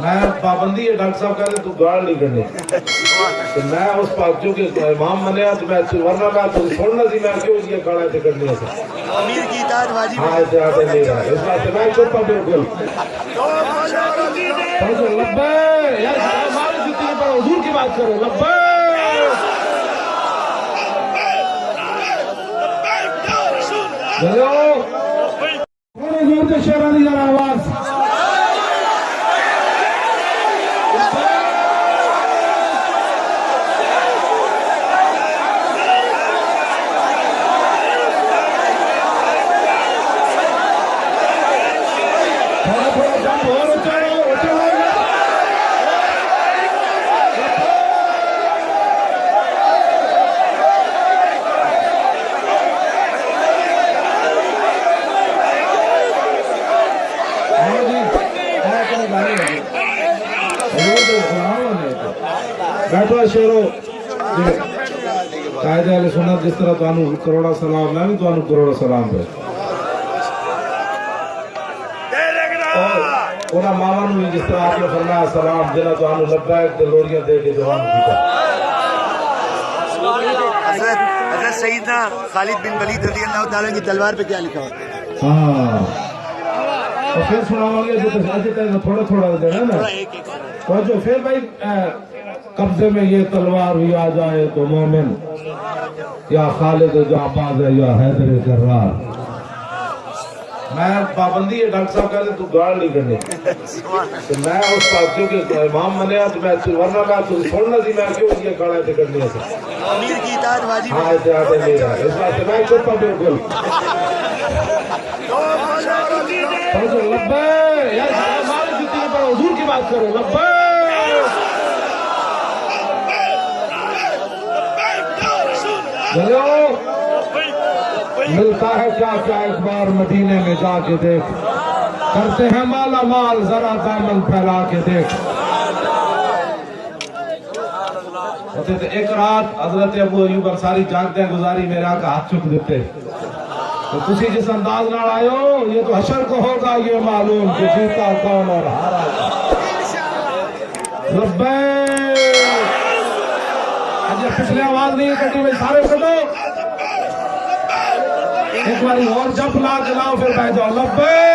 میں پابندی ہے ڈاکٹر صاحب کہتے تو گاڑ نہیں کرنی۔ تو میں اس جو کہ امام منیا تو میں ورنہ میں تو چھوڑنا سی میں کیوں یہ گاڑا تے کرنی ہے؟ امیر کی اطاعت واجب ہاں اسے آتے نہیں رہا اس واسطے میں ہوں بالکل۔ پڑھو لبے یار ہماری جتنی پڑھو حضور کی بات کرو لبے۔ چلو۔ تھوڑے زور سے شیرانی ذرا آواز۔ تھوڑا تھوڑا جمپ اور اونچا ہو اونچا ہو ہاں جی ہاں کوئی بات نہیں حضور کو سلام علیکم بیٹھو شیرو قائد علیہ سنت جس طرح تانوں کروڑا سلام میں بھی تانوں کروڑا سلام پہ اونا ماما نو جس طرح آپ نے فرمایا سلام تو آنو لبیک تے لوڑیاں دے کے جوان کیتا حضرت حضرت سیدنا خالد بن ولید رضی اللہ تعالیٰ کی تلوار پہ کیا لکھا ہوا ہاں اور پھر سناؤں گے جو تھوڑا تھوڑا دینا نا ایک ایک تو جو پھر بھائی قبضے میں یہ تلوار بھی آ جائے تو مومن یا خالد جو آباد ہے یا حیدر کرار۔ میں پابندی ہے ڈاکٹر صاحب کہتے تو گاڑ نہیں کرنی. تو میں اس جو کہ امام منیا تو میں ورنہ میں تو چھوڑنا سی میں کیوں یہ گاڑا تے کرنی ہے؟ امیر کی اطاعت واجب ہاں اسے آتے نہیں رہا اس واسطے میں چپ ہوں بالکل۔ پڑھو لبے حضور کی بات کرو ملتا ہے کیا کیا ایک بار مدینے میں جا کے دیکھ۔ کرتے ہیں مالا مال، ذرا دامن پھیلا کے دیکھ۔ ہوتے تھے، ایک رات حضرت ابو ایوب انصاری جاگتے گزاری میرے آقا ہاتھ چک دیتے۔ تو تسی جس انداز نہ آئے ہو، یہ تو حشر کو ہوگا، یہ معلوم کہ جیتا کون اور ہارا۔ ربے پچھلے آواز نہیں کٹی میں سارے کٹو! ایک باری اور جب لا چلاؤ پھر بیٹھ جاؤ لبے